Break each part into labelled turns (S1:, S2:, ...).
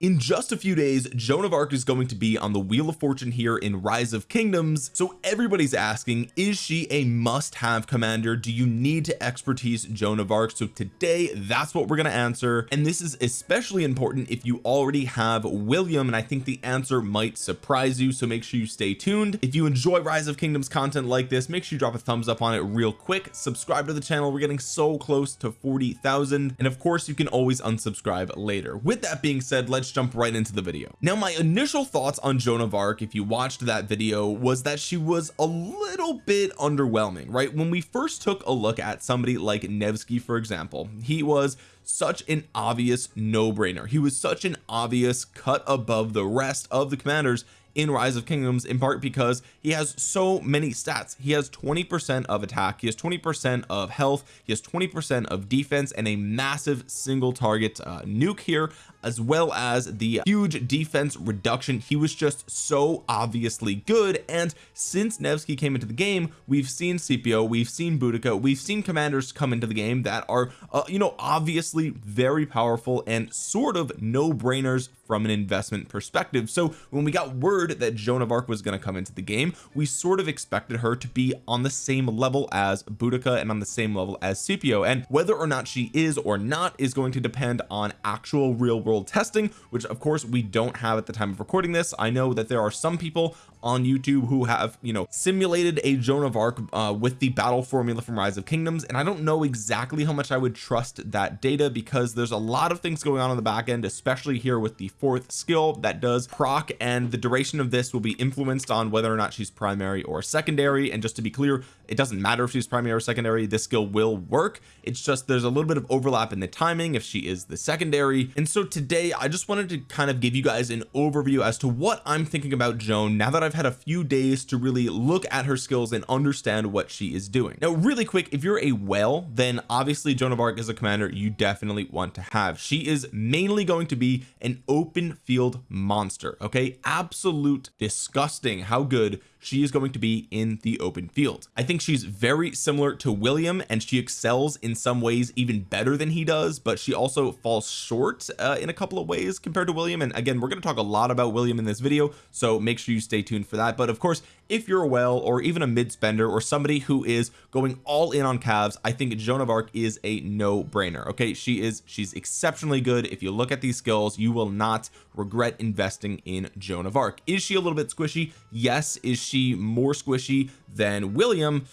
S1: in just a few days Joan of Arc is going to be on the wheel of fortune here in rise of kingdoms. So everybody's asking is she a must-have commander? Do you need to expertise Joan of Arc? So today that's what we're going to answer. And this is especially important if you already have William and I think the answer might surprise you. So make sure you stay tuned. If you enjoy rise of kingdoms content like this make sure you drop a thumbs up on it real quick. Subscribe to the channel. We're getting so close to 40,000 and of course you can always unsubscribe later. With that being said let's jump right into the video. Now my initial thoughts on Joan of Arc if you watched that video was that she was a little bit underwhelming right? When we first took a look at somebody like Nevsky for example he was such an obvious no-brainer. He was such an obvious cut above the rest of the commanders in rise of kingdoms in part because he has so many stats. He has 20 percent of attack he has 20 percent of health he has 20 percent of defense and a massive single target uh, nuke here as well as the huge defense reduction. He was just so obviously good and since Nevsky came into the game we've seen Scipio we've seen Boudica we've seen commanders come into the game that are uh, you know obviously very powerful and sort of no-brainers from an investment perspective. So when we got word that Joan of Arc was going to come into the game we sort of expected her to be on the same level as Boudica and on the same level as Scipio. And whether or not she is or not is going to depend on actual real world testing which of course we don't have at the time of recording this. I know that there are some people on YouTube who have you know simulated a Joan of Arc uh, with the battle formula from rise of kingdoms and I don't know exactly how much I would trust that data because there's a lot of things going on in the back end especially here with the fourth skill that does proc and the duration of this will be influenced on whether or not she's primary or secondary. And just to be clear it doesn't matter if she's primary or secondary this skill will work. It's just there's a little bit of overlap in the timing if she is the secondary. And so today I just wanted to kind of give you guys an overview as to what I'm thinking about Joan now that I've had a few days to really look at her skills and understand what she is doing. Now really quick if you're a whale then obviously Joan of Arc is a commander you definitely want to have. She is mainly going to be an open field monster okay? Absolute disgusting how good she is going to be in the open field. I think she's very similar to William and she excels in some ways even better than he does but she also falls short uh, in a couple of ways compared to William. And again we're going to talk a lot about William in this video so make sure you stay tuned for that. But of course if you're a whale or even a mid spender or somebody who is going all in on calves I think Joan of Arc is a no-brainer okay? She is she's exceptionally good. If you look at these skills you will not regret investing in Joan of Arc. Is she a little bit squishy? Yes. Is she more squishy than William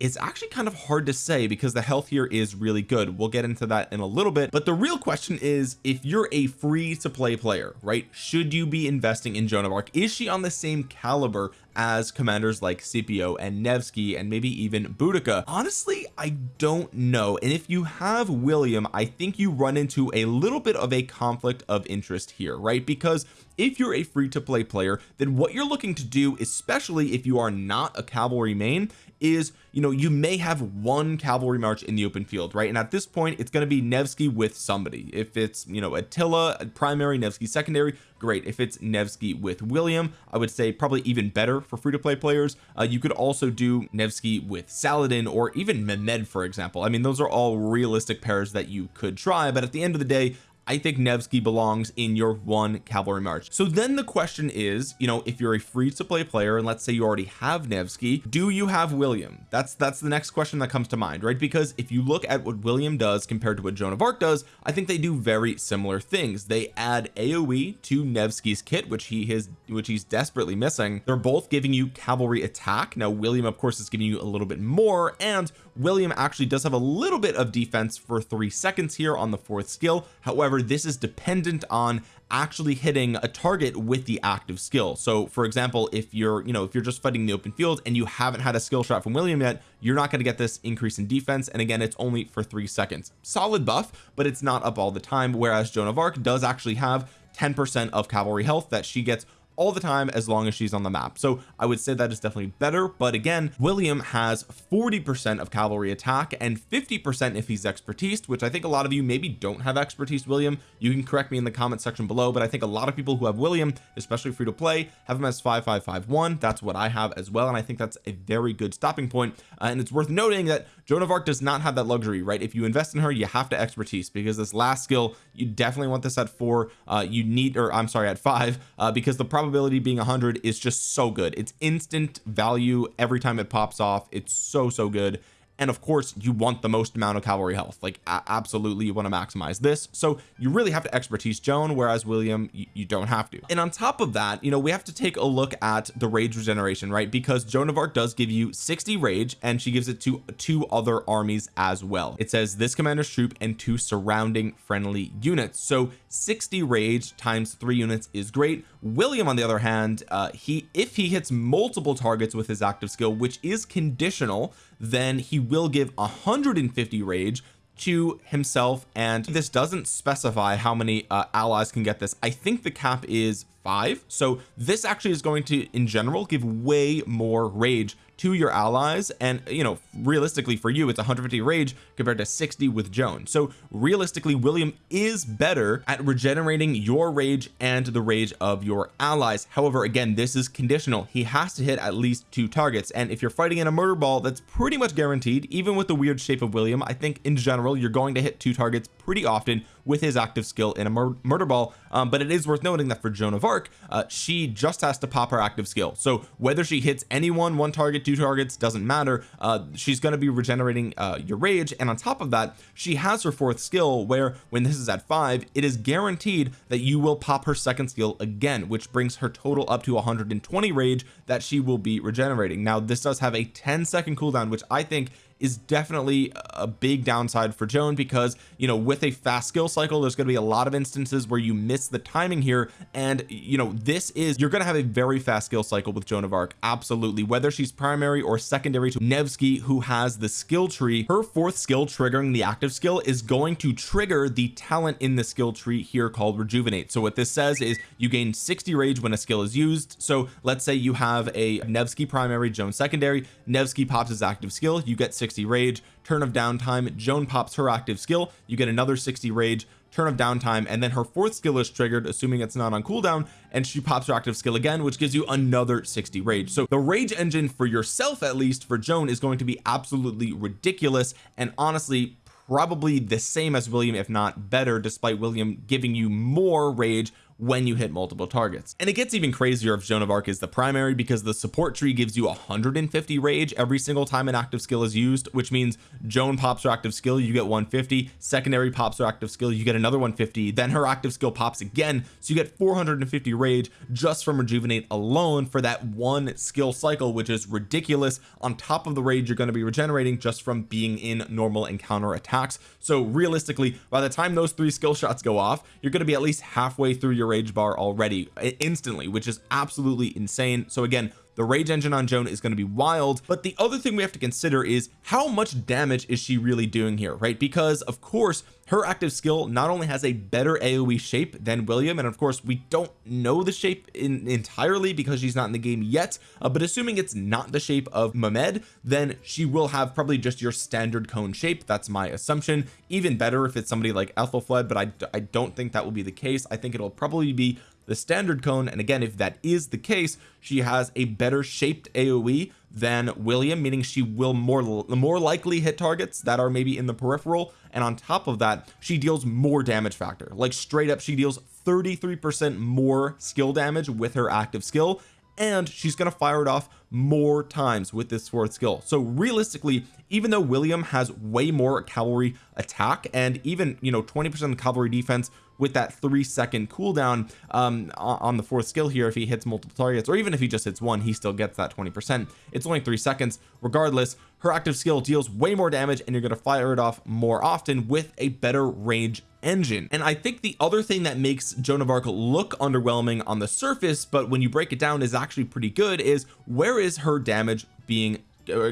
S1: it's actually kind of hard to say because the health here is really good. We'll get into that in a little bit. But the real question is if you're a free to play player right should you be investing in Joan of Arc? Is she on the same caliber as commanders like Scipio and Nevsky and maybe even Boudica? Honestly I don't know. And if you have William I think you run into a little bit of a conflict of interest here right? Because if you're a free to play player then what you're looking to do especially if you are not a cavalry main is you know you may have one cavalry march in the open field right? And at this point it's going to be Nevsky with somebody. If it's you know Attila primary Nevsky secondary great. If it's Nevsky with William I would say probably even better for free-to-play players. Uh, you could also do Nevsky with Saladin or even Mehmed for example. I mean those are all realistic pairs that you could try but at the end of the day I think Nevsky belongs in your one cavalry march. So then the question is you know if you're a free to play player and let's say you already have Nevsky do you have William? That's that's the next question that comes to mind right? Because if you look at what William does compared to what Joan of Arc does I think they do very similar things. They add AoE to Nevsky's kit which he has which he's desperately missing. They're both giving you cavalry attack. Now William of course is giving you a little bit more and William actually does have a little bit of defense for three seconds here on the fourth skill. However this is dependent on actually hitting a target with the active skill. So for example if you're you know if you're just fighting the open field and you haven't had a skill shot from William yet you're not going to get this increase in defense. And again it's only for three seconds. Solid buff but it's not up all the time whereas Joan of Arc does actually have 10 percent of cavalry health that she gets all the time as long as she's on the map. So I would say that is definitely better but again William has 40 percent of cavalry attack and 50 percent if he's expertise which I think a lot of you maybe don't have expertise William. You can correct me in the comment section below but I think a lot of people who have William especially free to play have him as 5551 that's what I have as well and I think that's a very good stopping point. Uh, and it's worth noting that Joan of Arc does not have that luxury right? If you invest in her you have to expertise because this last skill you definitely want this at four. Uh, you need or I'm sorry at five uh, because the probability being 100 is just so good. It's instant value every time it pops off. It's so so good and of course you want the most amount of cavalry health. Like absolutely you want to maximize this. So you really have to expertise Joan whereas William you, you, don't have to. And on top of that you know we have to take a look at the rage regeneration right? Because Joan of Arc does give you 60 rage and she gives it to two other armies as well. It says this commander's troop and two surrounding friendly units. So 60 rage times three units is great. William on the other hand uh he if he hits multiple targets with his active skill which is conditional then he will give 150 rage to himself. And this doesn't specify how many uh, allies can get this. I think the cap is five. So this actually is going to in general give way more rage to your allies and you know realistically for you it's 150 rage compared to 60 with Joan. So realistically William is better at regenerating your rage and the rage of your allies. However again this is conditional. He has to hit at least two targets. And if you're fighting in a murder ball that's pretty much guaranteed. Even with the weird shape of William I think in general you're going to hit two targets pretty often with his active skill in a mur murder ball um, but it is worth noting that for Joan of Arc uh, she just has to pop her active skill. So whether she hits anyone one target two targets doesn't matter. Uh, she's going to be regenerating uh, your rage and on top of that she has her fourth skill where when this is at five it is guaranteed that you will pop her second skill again which brings her total up to 120 rage that she will be regenerating. Now this does have a 10 second cooldown which I think is definitely a big downside for Joan because you know with a fast skill cycle there's going to be a lot of instances where you miss the timing here. And you know this is you're going to have a very fast skill cycle with Joan of Arc absolutely. Whether she's primary or secondary to Nevsky who has the skill tree her fourth skill triggering the active skill is going to trigger the talent in the skill tree here called rejuvenate. So what this says is you gain 60 rage when a skill is used. So let's say you have a Nevsky primary Joan secondary. Nevsky pops his active skill you get 60 60 rage turn of downtime Joan pops her active skill you get another 60 rage turn of downtime and then her fourth skill is triggered assuming it's not on cooldown and she pops her active skill again which gives you another 60 rage. So the rage engine for yourself at least for Joan is going to be absolutely ridiculous and honestly probably the same as William if not better despite William giving you more rage when you hit multiple targets. And it gets even crazier if Joan of Arc is the primary because the support tree gives you 150 rage every single time an active skill is used which means Joan pops her active skill you get 150 secondary pops her active skill you get another 150 then her active skill pops again so you get 450 rage just from rejuvenate alone for that one skill cycle which is ridiculous. On top of the rage you're going to be regenerating just from being in normal encounter attacks. So realistically by the time those three skill shots go off you're going to be at least halfway through your rage bar already instantly which is absolutely insane so again the rage engine on Joan is going to be wild but the other thing we have to consider is how much damage is she really doing here right? Because of course her active skill not only has a better AoE shape than William and of course we don't know the shape in entirely because she's not in the game yet uh, but assuming it's not the shape of Mehmed then she will have probably just your standard cone shape. That's my assumption. Even better if it's somebody like Aethelflaed but I, I don't think that will be the case. I think it'll probably be the standard cone. And again if that is the case she has a better shaped AoE than William meaning she will more more likely hit targets that are maybe in the peripheral. And on top of that she deals more damage factor. Like straight up she deals 33 percent more skill damage with her active skill. And she's going to fire it off more times with this fourth skill. So realistically even though William has way more cavalry attack and even you know 20 percent cavalry defense with that three second cooldown um, on the fourth skill here if he hits multiple targets or even if he just hits one he still gets that 20 percent. It's only three seconds. Regardless her active skill deals way more damage and you're going to fire it off more often with a better range engine. And I think the other thing that makes Joan of Arc look underwhelming on the surface but when you break it down is actually pretty good is where is her damage being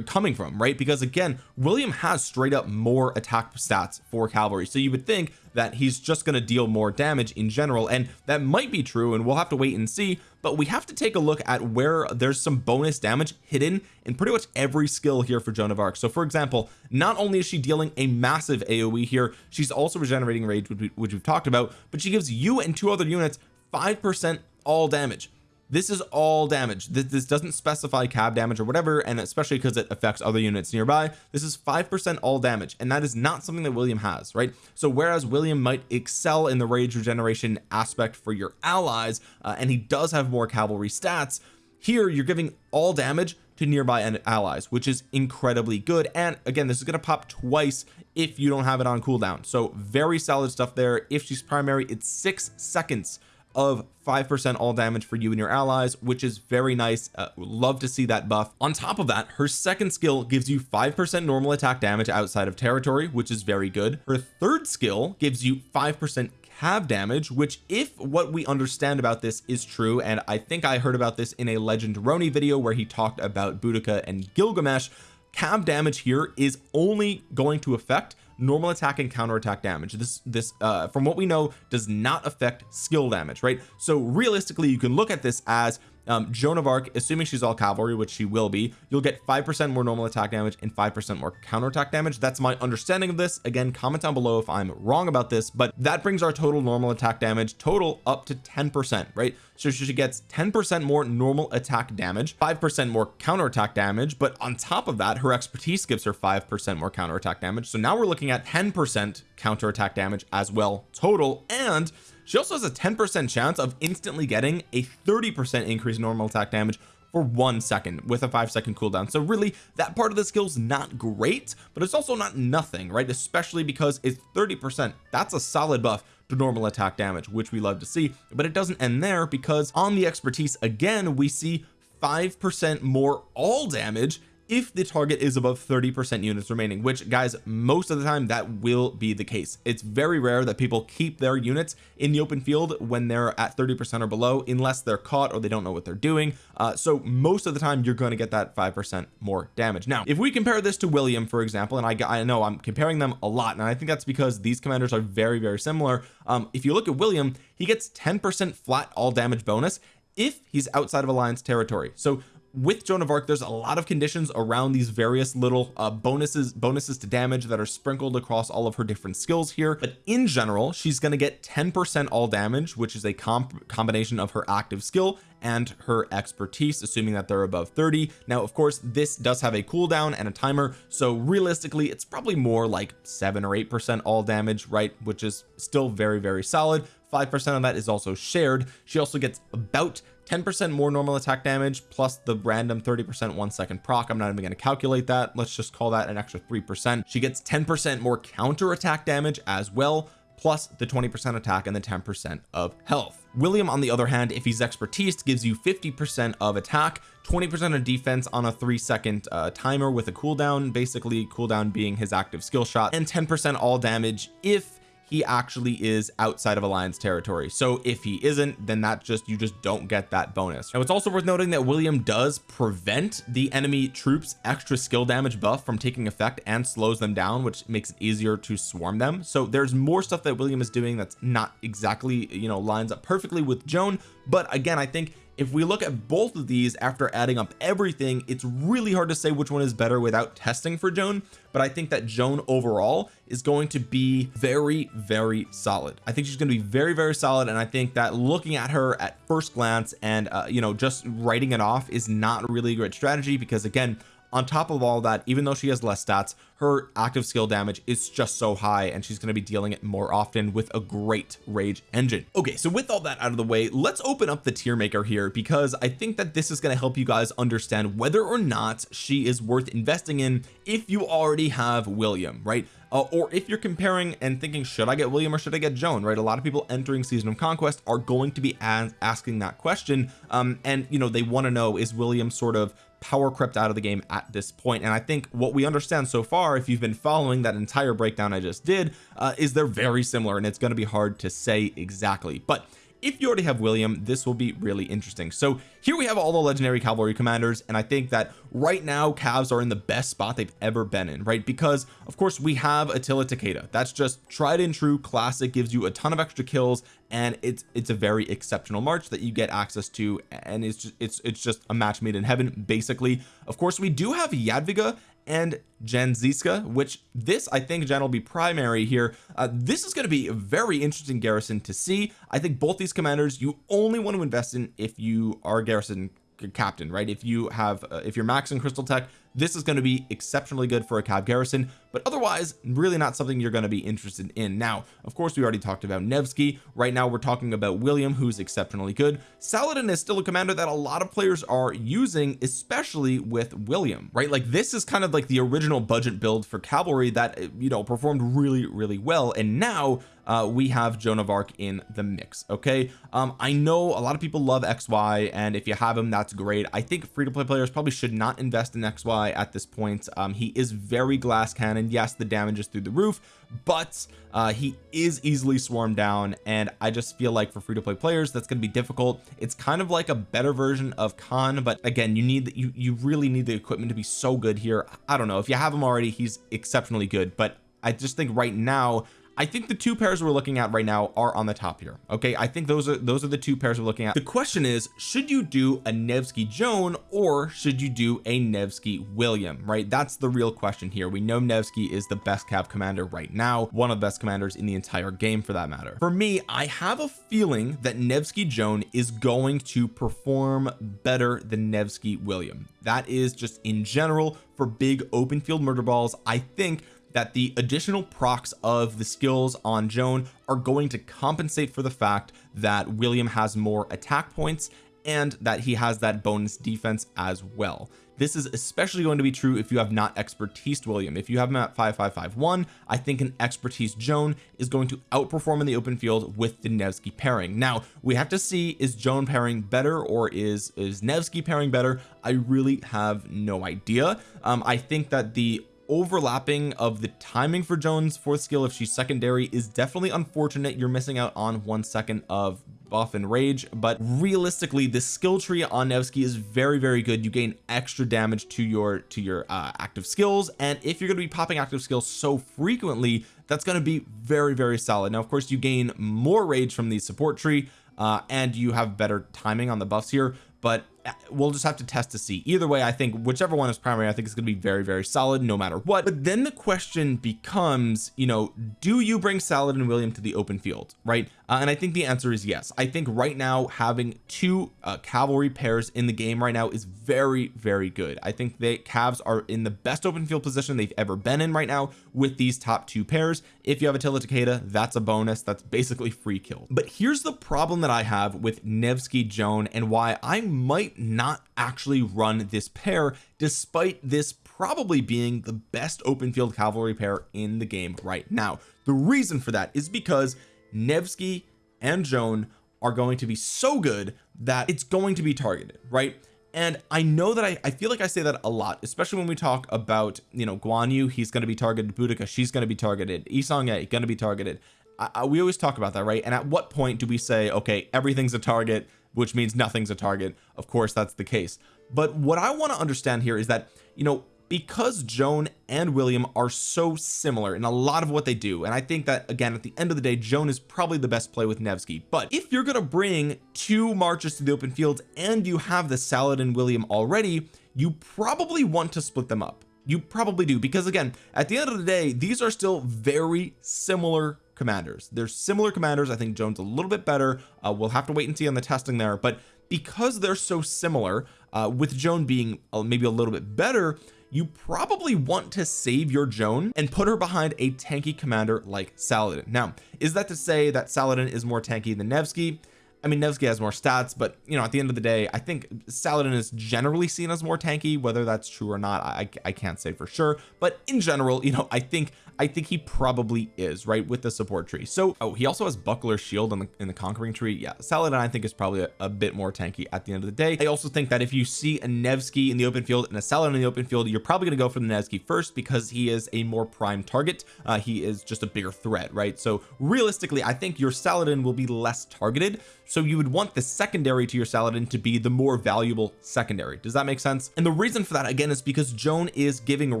S1: coming from right? Because again William has straight up more attack stats for cavalry so you would think that he's just going to deal more damage in general and that might be true and we'll have to wait and see. But we have to take a look at where there's some bonus damage hidden in pretty much every skill here for Joan of Arc. So for example not only is she dealing a massive AoE here she's also regenerating rage which we've talked about but she gives you and two other units five percent all damage this is all damage. This, this doesn't specify cab damage or whatever and especially because it affects other units nearby this is five percent all damage and that is not something that William has right? So whereas William might excel in the rage regeneration aspect for your allies uh, and he does have more cavalry stats here you're giving all damage to nearby allies which is incredibly good and again this is going to pop twice if you don't have it on cooldown. So very solid stuff there. If she's primary it's six seconds of 5% all damage for you and your allies which is very nice. Uh, love to see that buff. On top of that her second skill gives you 5% normal attack damage outside of territory which is very good. Her third skill gives you 5% cav damage which if what we understand about this is true and I think I heard about this in a legend Roni video where he talked about Boudica and Gilgamesh cav damage here is only going to affect normal attack and counter attack damage. This this uh from what we know does not affect skill damage right? So realistically you can look at this as um, Joan of Arc assuming she's all cavalry which she will be you'll get five percent more normal attack damage and five percent more counterattack damage. That's my understanding of this. Again comment down below if I'm wrong about this but that brings our total normal attack damage total up to 10 percent right? So she gets 10 percent more normal attack damage five percent more counterattack damage but on top of that her expertise gives her five percent more counterattack damage. So now we're looking at 10 percent counterattack damage as well total and she also has a 10% chance of instantly getting a 30% increase in normal attack damage for one second with a five second cooldown. So really that part of the skill is not great but it's also not nothing right? Especially because it's 30 percent. That's a solid buff to normal attack damage which we love to see but it doesn't end there because on the expertise again we see five percent more all damage if the target is above 30 percent units remaining which guys most of the time that will be the case. It's very rare that people keep their units in the open field when they're at 30 percent or below unless they're caught or they don't know what they're doing. Uh, so most of the time you're going to get that five percent more damage. Now if we compare this to William for example and I, I know I'm comparing them a lot and I think that's because these commanders are very very similar. Um, if you look at William he gets 10 percent flat all damage bonus if he's outside of alliance territory. So with Joan of Arc there's a lot of conditions around these various little uh, bonuses bonuses to damage that are sprinkled across all of her different skills here. But in general she's going to get 10 percent all damage which is a comp combination of her active skill and her expertise assuming that they're above 30 now of course this does have a cooldown and a timer so realistically it's probably more like seven or eight percent all damage right which is still very very solid five percent of that is also shared. She also gets about 10 percent more normal attack damage plus the random 30 percent one second proc. I'm not even going to calculate that. Let's just call that an extra three percent. She gets 10 percent more counter attack damage as well plus the 20 percent attack and the 10 percent of health. William on the other hand if he's expertise gives you 50 percent of attack 20 percent of defense on a three second uh, timer with a cooldown basically cooldown being his active skill shot and 10 percent all damage if he actually is outside of alliance territory. So if he isn't then that just you just don't get that bonus. Now it's also worth noting that William does prevent the enemy troops extra skill damage buff from taking effect and slows them down which makes it easier to swarm them. So there's more stuff that William is doing that's not exactly you know lines up perfectly with Joan. But again I think if we look at both of these after adding up everything it's really hard to say which one is better without testing for Joan but I think that Joan overall is going to be very very solid. I think she's going to be very very solid and I think that looking at her at first glance and uh, you know just writing it off is not really a great strategy because again on top of all that even though she has less stats her active skill damage is just so high and she's going to be dealing it more often with a great rage engine. Okay so with all that out of the way let's open up the tier maker here because I think that this is going to help you guys understand whether or not she is worth investing in if you already have William right? Uh, or if you're comparing and thinking should I get William or should I get Joan right? A lot of people entering season of conquest are going to be asking that question um and you know they want to know is William sort of power crept out of the game at this point. And I think what we understand so far if you've been following that entire breakdown I just did uh, is they're very similar and it's going to be hard to say exactly. But if you already have William this will be really interesting. So here we have all the legendary cavalry commanders and I think that right now Cavs are in the best spot they've ever been in right? Because of course we have Attila Takeda. That's just tried and true classic gives you a ton of extra kills and it's it's a very exceptional march that you get access to and it's just it's it's just a match made in heaven basically. Of course we do have Jadwiga and Jędrzejczyk which this I think Jen will be primary here. Uh, this is going to be a very interesting garrison to see. I think both these commanders you only want to invest in if you are garrison captain right? If you have uh, if you're max in crystal tech this is going to be exceptionally good for a cav garrison but otherwise really not something you're going to be interested in. Now of course we already talked about Nevsky. Right now we're talking about William who's exceptionally good. Saladin is still a commander that a lot of players are using especially with William right? Like this is kind of like the original budget build for cavalry that you know performed really really well. And now uh, we have Joan of Arc in the mix okay? Um I know a lot of people love XY and if you have him that's great. I think free-to-play players probably should not invest in XY at this point. Um he is very glass cannon. Yes the damage is through the roof but uh he is easily swarmed down and I just feel like for free-to-play players that's going to be difficult. It's kind of like a better version of Khan but again you need you you really need the equipment to be so good here. I don't know. If you have him already he's exceptionally good but I just think right now I think the two pairs we're looking at right now are on the top here okay? I think those are those are the two pairs we're looking at. The question is should you do a Nevsky Joan or should you do a Nevsky William right? That's the real question here. We know Nevsky is the best cav commander right now one of the best commanders in the entire game for that matter. For me I have a feeling that Nevsky Joan is going to perform better than Nevsky William. That is just in general for big open field murder balls I think that the additional procs of the skills on Joan are going to compensate for the fact that William has more attack points and that he has that bonus defense as well. This is especially going to be true if you have not expertise William. If you have him at 5551 I think an expertise Joan is going to outperform in the open field with the Nevsky pairing. Now we have to see is Joan pairing better or is is Nevsky pairing better? I really have no idea. Um I think that the overlapping of the timing for Joan's fourth skill if she's secondary is definitely unfortunate. You're missing out on one second of buff and rage but realistically the skill tree on Nevsky is very very good. You gain extra damage to your to your uh, active skills and if you're going to be popping active skills so frequently that's going to be very very solid. Now of course you gain more rage from the support tree uh, and you have better timing on the buffs here but we'll just have to test to see. Either way I think whichever one is primary I think it's going to be very very solid no matter what. But then the question becomes you know do you bring Saladin and William to the open field right? Uh, and I think the answer is yes. I think right now having two uh, cavalry pairs in the game right now is very very good. I think the Cavs are in the best open field position they've ever been in right now with these top two pairs. If you have Attila Takeda that's a bonus. That's basically free kill. But here's the problem that I have with Nevsky Joan and why I might not actually run this pair despite this probably being the best open field cavalry pair in the game right now. The reason for that is because Nevsky and Joan are going to be so good that it's going to be targeted right? And I know that I, I feel like I say that a lot especially when we talk about you know Guan Yu he's going to be targeted Boudica she's going to be targeted Yi Seong-Gye going to be targeted I, I, we always talk about that right? And at what point do we say okay everything's a target which means nothing's a target? Of course that's the case. But what I want to understand here is that you know because Joan and William are so similar in a lot of what they do and I think that again at the end of the day Joan is probably the best play with Nevsky. But if you're going to bring two marches to the open field and you have the Saladin William already you probably want to split them up. You probably do because again at the end of the day these are still very similar commanders. They're similar commanders. I think Joan's a little bit better. Uh, we'll have to wait and see on the testing there. But because they're so similar uh, with Joan being uh, maybe a little bit better you probably want to save your Joan and put her behind a tanky commander like Saladin. Now is that to say that Saladin is more tanky than Nevsky? I mean Nevsky has more stats but you know at the end of the day I think Saladin is generally seen as more tanky whether that's true or not I, I can't say for sure. But in general you know I think I think he probably is right with the support tree. So oh he also has buckler shield in the, in the conquering tree. Yeah Saladin I think is probably a, a, bit more tanky at the end of the day. I also think that if you see a Nevsky in the open field and a Saladin in the open field you're probably going to go for the Nevsky first because he is a more prime target. Uh, he is just a bigger threat right? So realistically I think your Saladin will be less targeted. So you would want the secondary to your Saladin to be the more valuable secondary. Does that make sense? And the reason for that again is because Joan is giving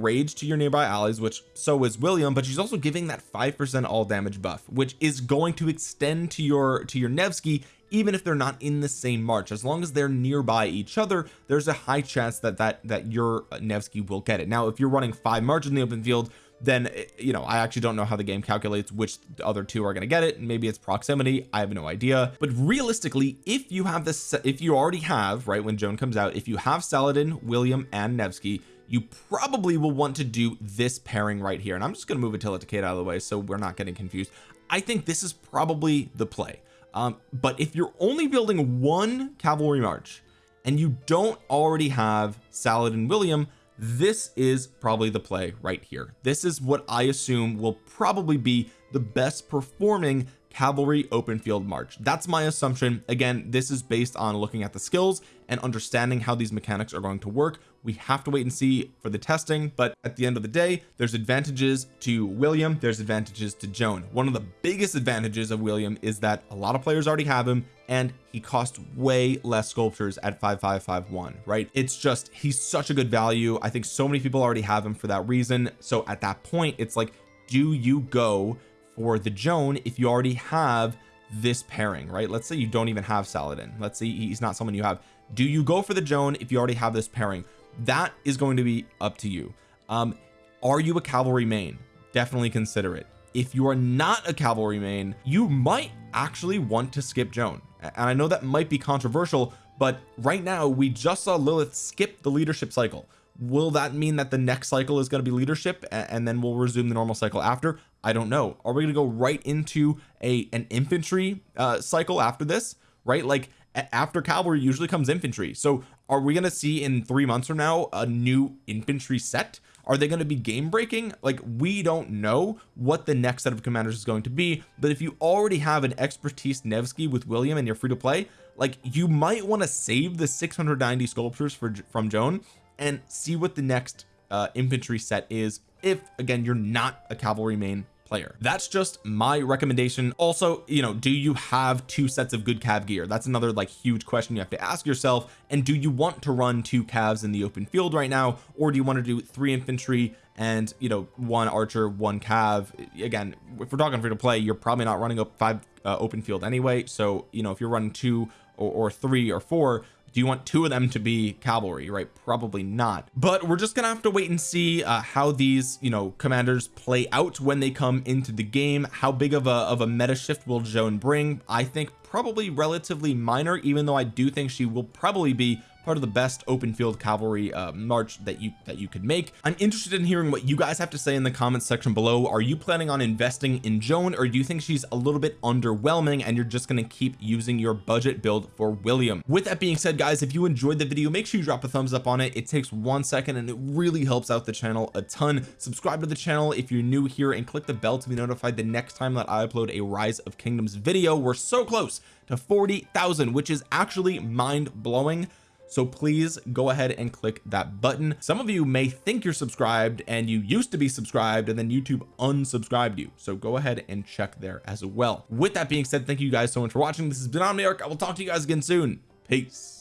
S1: rage to your nearby allies which so is William but she's also giving that five percent all damage buff which is going to extend to your to your Nevsky even if they're not in the same march. As long as they're nearby each other there's a high chance that that that your Nevsky will get it. Now if you're running five marches in the open field then eh, you know I actually don't know how the game calculates which the other two are going to get it. Maybe it's proximity. I have no idea. But realistically if you have this if you already have right when Joan comes out if you have Saladin William and Nevsky you probably will want to do this pairing right here. And I'm just going to move Attila Takeda out of the way so we're not getting confused. I think this is probably the play. Um, but if you're only building one cavalry march and you don't already have Saladin William this is probably the play right here. This is what I assume will probably be the best performing cavalry open field march. That's my assumption. Again this is based on looking at the skills and understanding how these mechanics are going to work we have to wait and see for the testing but at the end of the day there's advantages to William there's advantages to Joan. One of the biggest advantages of William is that a lot of players already have him and he costs way less sculptures at 5551 right? It's just he's such a good value. I think so many people already have him for that reason. So at that point it's like do you go for the Joan if you already have this pairing right? Let's say you don't even have Saladin. Let's say he's not someone you have. Do you go for the Joan if you already have this pairing that is going to be up to you. Um are you a cavalry main? Definitely consider it. If you are not a cavalry main you might actually want to skip Joan. And I know that might be controversial but right now we just saw Lilith skip the leadership cycle. Will that mean that the next cycle is going to be leadership and then we'll resume the normal cycle after? I don't know. Are we going to go right into a an infantry uh cycle after this? Right? Like after cavalry usually comes infantry. So are we going to see in three months from now a new infantry set? Are they going to be game breaking like we don't know what the next set of commanders is going to be but if you already have an expertise Nevsky with William and you're free to play like you might want to save the 690 sculptures for from Joan and see what the next uh, infantry set is if again you're not a cavalry main player. That's just my recommendation. Also you know do you have two sets of good cav gear? That's another like huge question you have to ask yourself. And do you want to run two calves in the open field right now or do you want to do three infantry and you know one archer one cav? Again if we're talking free to play you're probably not running up five uh, open field anyway. So you know if you're running two or, or three or four do you want two of them to be cavalry right? Probably not. But we're just gonna have to wait and see uh, how these you know commanders play out when they come into the game. How big of a of a meta shift will Joan bring? I think probably relatively minor even though I do think she will probably be part of the best open field cavalry uh, march that you that you could make. I'm interested in hearing what you guys have to say in the comments section below. Are you planning on investing in Joan or do you think she's a little bit underwhelming and you're just going to keep using your budget build for William? With that being said guys if you enjoyed the video make sure you drop a thumbs up on it. It takes one second and it really helps out the channel a ton. Subscribe to the channel if you're new here and click the bell to be notified the next time that I upload a rise of kingdoms video. We're so close to 40,000 which is actually mind-blowing so please go ahead and click that button. Some of you may think you're subscribed and you used to be subscribed and then YouTube unsubscribed you. So go ahead and check there as well. With that being said thank you guys so much for watching. This has been Omniarch. I will talk to you guys again soon. Peace